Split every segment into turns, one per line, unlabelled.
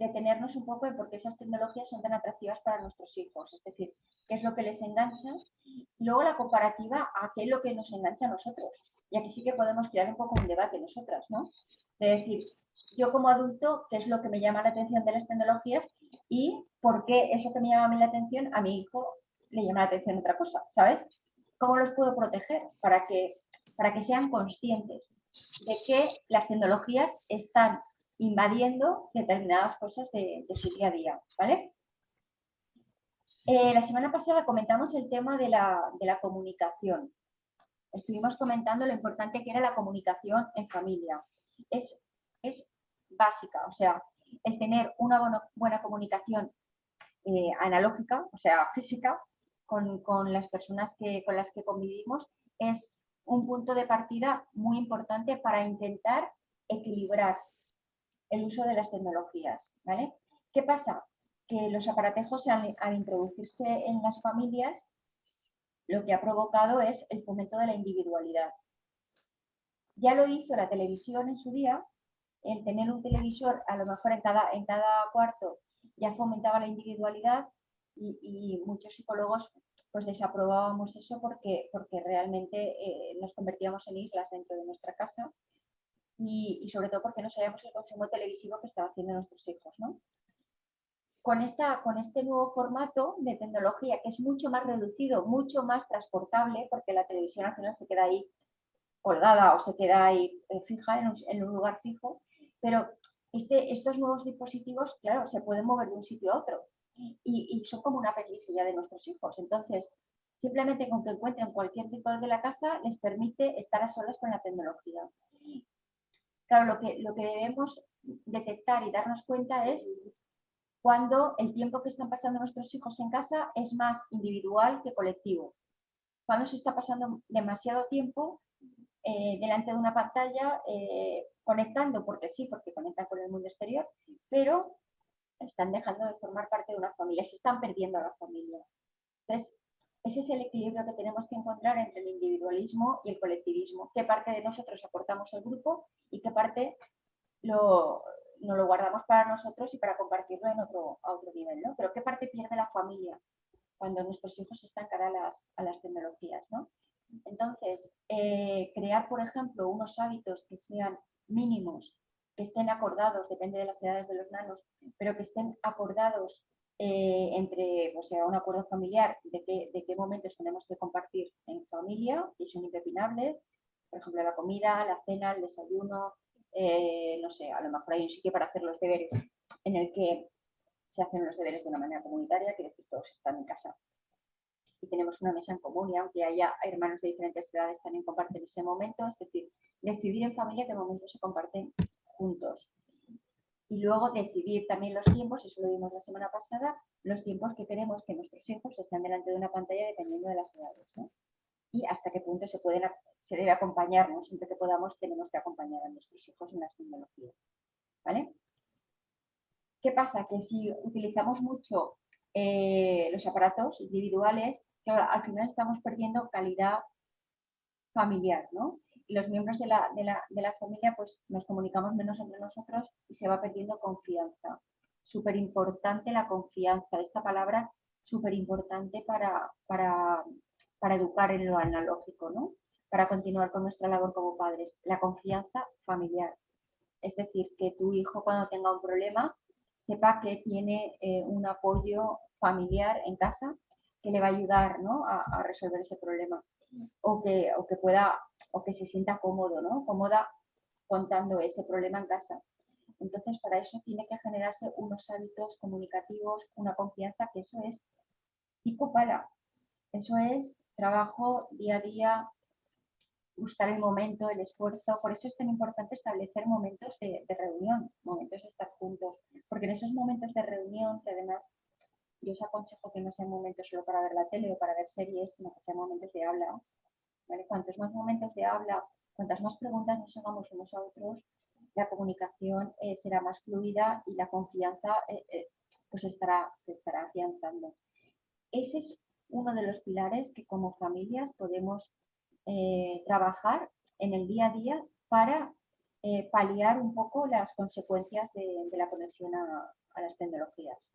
detenernos un poco en por qué esas tecnologías son tan atractivas para nuestros hijos, es decir, qué es lo que les engancha, luego la comparativa a qué es lo que nos engancha a nosotros. Y aquí sí que podemos crear un poco un debate nosotras, ¿no? De decir, yo como adulto, qué es lo que me llama la atención de las tecnologías y por qué eso que me llama a mí la atención, a mi hijo le llama la atención otra cosa, ¿sabes? ¿Cómo los puedo proteger para que, para que sean conscientes de que las tecnologías están invadiendo determinadas cosas de, su día a día, ¿vale? Eh, la semana pasada comentamos el tema de la, comunicación. Estuvimos comentando lo importante que era la comunicación en familia. Es, es básica, o sea, el tener una buena, comunicación eh, analógica, o sea, física, con, con, las personas que, con las que convivimos, es un punto de partida muy importante para intentar equilibrar el uso de las tecnologías. ¿vale? ¿Qué pasa? Que los aparatejos al, introducirse en las familias lo que ha provocado es el fomento de la individualidad. Ya lo hizo la televisión en su día, el tener un televisor a lo mejor en cada, en cada cuarto ya fomentaba la individualidad y, muchos psicólogos pues desaprobábamos eso porque, porque realmente eh, nos convertíamos en islas dentro de nuestra casa y, sobre todo porque no sabíamos el consumo televisivo que estaba haciendo nuestros hijos. ¿no? Con, esta, con este nuevo formato de tecnología que es mucho más reducido, mucho más transportable, porque la televisión al final se queda ahí colgada o se queda ahí eh, fija en un, en un, lugar fijo, pero este, estos nuevos dispositivos, claro, se pueden mover de un sitio a otro y, y son como una apéndice de nuestros hijos. Entonces, simplemente con que encuentren cualquier tipo de la casa les permite estar a solas con la tecnología. Claro, lo que, lo que debemos detectar y darnos cuenta es cuando el tiempo que están pasando nuestros hijos en casa es más individual que colectivo. Cuando se está pasando demasiado tiempo eh, delante de una pantalla, eh, conectando, porque sí, porque conectan con el mundo exterior, pero están dejando de formar parte de una familia, se están perdiendo a la familia. Entonces, ese es el equilibrio que tenemos que encontrar entre el individualismo y el colectivismo. ¿Qué parte de nosotros aportamos al grupo y qué parte lo, nos lo guardamos para nosotros y para compartirlo en otro, a otro nivel? ¿no? Pero ¿qué parte pierde la familia cuando nuestros hijos están cara a las, a las tecnologías? ¿no? Entonces, eh, crear, por ejemplo, unos hábitos que sean mínimos, que estén acordados, depende de las edades de los nanos, pero que estén acordados eh, entre, o sea, un acuerdo familiar de qué, de qué momentos tenemos que compartir en familia y son impepinables, por ejemplo, la comida, la cena, el desayuno, eh, no sé, a lo mejor hay un sitio para hacer los deberes en el que se hacen los deberes de una manera comunitaria, que decir, todos están en casa. Y tenemos una mesa en común y aunque haya hermanos de diferentes edades también comparten ese momento, es decir, decidir en familia qué momentos se comparten juntos y luego decidir también los tiempos, eso lo vimos la semana pasada, los tiempos que queremos que nuestros hijos estén delante de una pantalla dependiendo de las edades. Y hasta qué punto se, pueden, se debe acompañar, siempre que podamos tenemos que acompañar a nuestros hijos en las tecnologías. ¿Vale? ¿Qué pasa? Que si utilizamos mucho eh, los aparatos individuales, al final estamos perdiendo calidad familiar, ¿no? Los miembros de la, de, la, de la, familia pues nos comunicamos menos entre nosotros y se va perdiendo confianza. Súper importante la confianza, esta palabra súper importante para, para, para educar en lo analógico, ¿no? para continuar con nuestra labor como padres. La confianza familiar. Es decir, que tu hijo cuando tenga un problema sepa que tiene eh, un apoyo familiar en casa que le va a ayudar ¿no? a, resolver ese problema o que, o que pueda o que se sienta cómodo, ¿no? Cómoda contando ese problema en casa. Entonces, para eso tiene que generarse unos hábitos comunicativos, una confianza, que eso es pico pala. Eso es trabajo día a día, buscar el momento, el esfuerzo. Por eso es tan importante establecer momentos de, reunión, momentos de estar juntos. Porque en esos momentos de reunión, que además yo os aconsejo que no sean momentos solo para ver la tele o para ver series, sino que sean momentos de habla, Cuantos más momentos de habla, cuantas más preguntas nos hagamos unos a otros, la comunicación eh, será más fluida y la confianza eh, eh, pues estará, se estará afianzando. Ese es uno de los pilares que como familias podemos trabajar en el día a día para paliar un poco las consecuencias de, la conexión a, las tecnologías.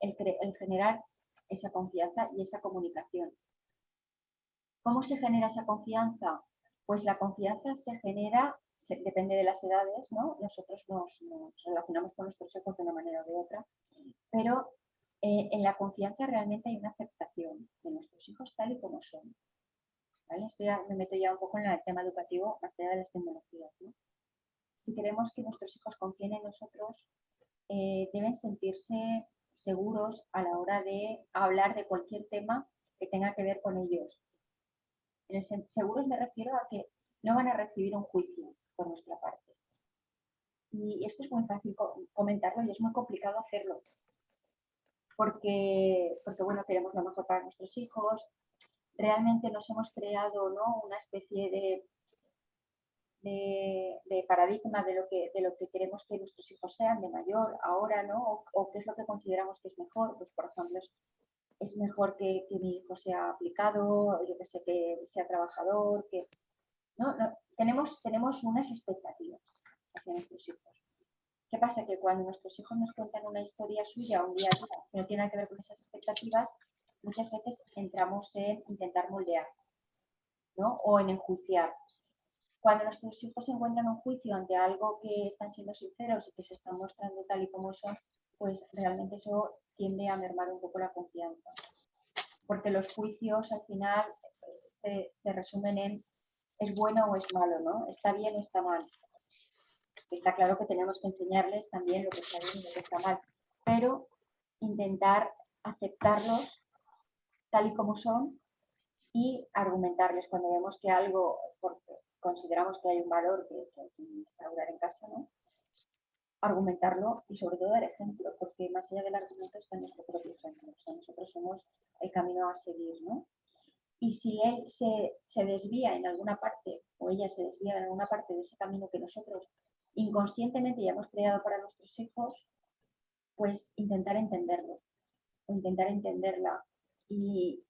El, generar esa confianza y esa comunicación. ¿Cómo se genera esa confianza? Pues la confianza se genera, depende de las edades, ¿no? Nosotros nos, relacionamos con nuestros hijos de una manera o de otra, pero eh, en la confianza realmente hay una aceptación de nuestros hijos tal y como son. Esto ya me meto ya un poco en el tema educativo más allá de las tecnologías. Si queremos que nuestros hijos confíen en nosotros, eh, deben sentirse seguros a la hora de hablar de cualquier tema que tenga que ver con ellos. En el seguros me refiero a que no van a recibir un juicio por nuestra parte. Y esto es muy fácil comentarlo y es muy complicado hacerlo. Porque, porque bueno, queremos lo mejor para nuestros hijos, realmente nos hemos creado ¿no? una especie de, de, paradigma de lo, que, de lo que queremos que nuestros hijos sean de mayor, ahora, ¿no? O, qué es lo que consideramos que es mejor. Pues, por ejemplo, es, mejor que, mi hijo sea aplicado, yo que sé, que sea trabajador, que... ¿no? tenemos, tenemos unas expectativas hacia nuestros hijos. ¿Qué pasa? Que cuando nuestros hijos nos cuentan una historia suya, un día a que no tiene que ver con esas expectativas, muchas veces entramos en intentar moldear ¿no? o en enjuiciar. Cuando nuestros hijos encuentran en un juicio ante algo que están siendo sinceros y que se están mostrando tal y como son, pues realmente eso tiende a mermar un poco la confianza. Porque los juicios al final se, se resumen en es bueno o es malo, ¿no? Está bien o está mal. Está claro que tenemos que enseñarles también lo que está bien y lo que está mal, pero intentar aceptarlos tal y como son y argumentarles cuando vemos que algo, porque consideramos que hay un valor que, hay que instaurar en casa, ¿no? argumentarlo y sobre todo dar ejemplo, porque más allá del argumento está nuestro propio ejemplo. O sea, nosotros somos el camino a seguir, ¿no? Y si él se, se, desvía en alguna parte o ella se desvía en alguna parte de ese camino que nosotros inconscientemente ya hemos creado para nuestros hijos, pues intentar entenderlo, intentar entenderla y,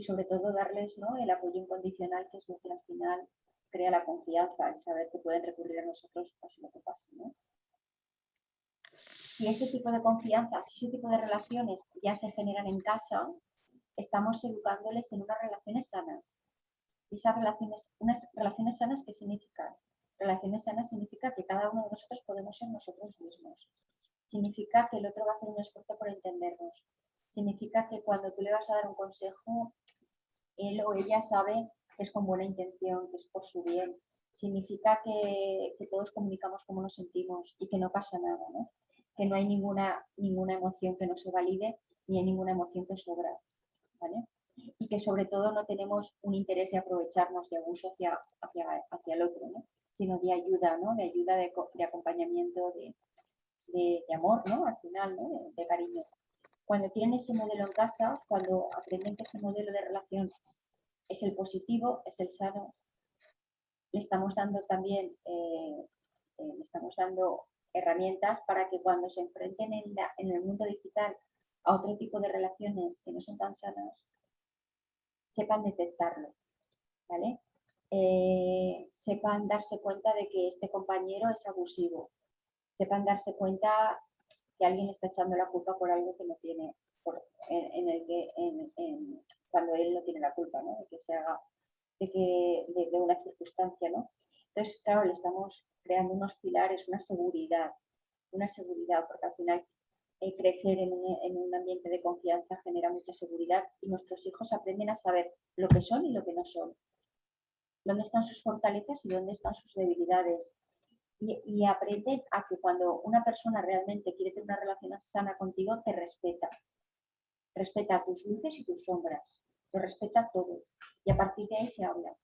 sobre todo darles ¿no? el apoyo incondicional, que es lo que al final crea la confianza, en saber que pueden recurrir a nosotros pase lo que pase. ¿no? Si ese tipo de confianza, si ese tipo de relaciones ya se generan en casa, estamos educándoles en unas relaciones sanas. Y esas relaciones, unas relaciones sanas, ¿qué significan? Relaciones sanas significa que cada uno de nosotros podemos ser nosotros mismos. Significa que el otro va a hacer un esfuerzo por entendernos significa que cuando tú le vas a dar un consejo, él o ella sabe que es con buena intención, que es por su bien. Significa que, todos comunicamos cómo nos sentimos y que no pasa nada, ¿no? que no hay ninguna, ninguna emoción que no se valide ni hay ninguna emoción que sobra. ¿vale? Y que sobre todo no tenemos un interés de aprovecharnos de abuso hacia, hacia, el otro, ¿no? sino de ayuda, ¿no? de ayuda, de, acompañamiento, de, de, amor, ¿no? al final, ¿no? de cariño cuando tienen ese modelo en casa, cuando aprenden que ese modelo de relación es el positivo, es el sano, le estamos dando también eh, eh, le estamos dando herramientas para que cuando se enfrenten en, el mundo digital a otro tipo de relaciones que no son tan sanas, sepan detectarlo, ¿vale? Eh, sepan darse cuenta de que este compañero es abusivo, sepan darse cuenta que alguien está echando la culpa por algo que no tiene, en, el que, cuando él no tiene la culpa, ¿no? De que se haga, de, que, de, una circunstancia, ¿no? Entonces, claro, le estamos creando unos pilares, una seguridad, una seguridad, porque al final eh, crecer en un, en un ambiente de confianza genera mucha seguridad y nuestros hijos aprenden a saber lo que son y lo que no son, dónde están sus fortalezas y dónde están sus debilidades, y, aprende a que cuando una persona realmente quiere tener una relación sana contigo, te respeta. Respeta tus luces y tus sombras, lo respeta todo y a partir de ahí se habla.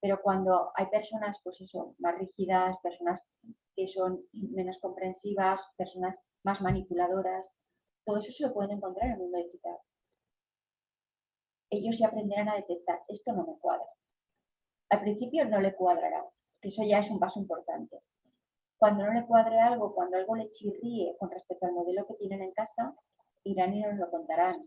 Pero cuando hay personas, pues eso, más rígidas, personas que son menos comprensivas, personas más manipuladoras, todo eso se lo pueden encontrar en el mundo digital. Ellos ya aprenderán a detectar, esto no me cuadra. Al principio no le cuadrará, que eso ya es un paso importante. Cuando no le cuadre algo, cuando algo le chirríe con respecto al modelo que tienen en casa, irán y nos lo contarán.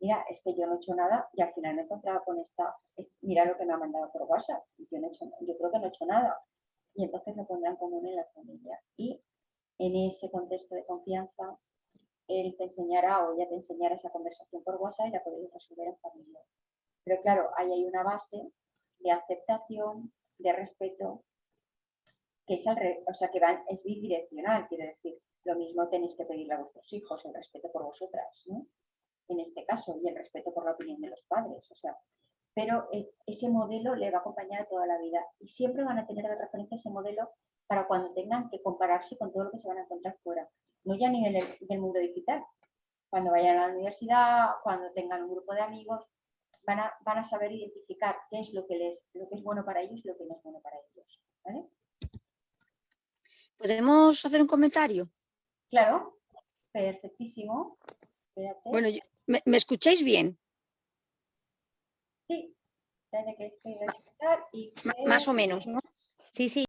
Mira, es que yo no he hecho nada y al final me he encontrado con esta, mira lo que me ha mandado por WhatsApp. Yo, no he hecho, yo creo que no he hecho nada. y entonces lo pondrán común en la familia. Y en ese contexto de confianza, él te enseñará o ella te enseñará esa conversación por WhatsApp y la podéis resolver en familia. Pero claro, ahí hay una base de aceptación, de respeto, que es, al o sea, que es bidireccional, quiero decir, lo mismo tenéis que pedirle a vuestros hijos, el respeto por vosotras, ¿no? En este caso, y el respeto por la opinión de los padres, o sea, pero eh, ese modelo le va a acompañar toda la vida y siempre van a tener de referencia ese modelo para cuando tengan que compararse con todo lo que se van a encontrar fuera, no ya a nivel del, mundo digital, cuando vayan a la universidad, cuando tengan un grupo de amigos, van a, van a saber identificar qué es lo que, les, lo que es bueno para ellos y lo que no es bueno para ellos.
¿Podemos hacer un comentario?
Claro, perfectísimo.
Bueno, ¿me, escucháis bien?
Sí,
Más o menos, ¿no? Sí, sí.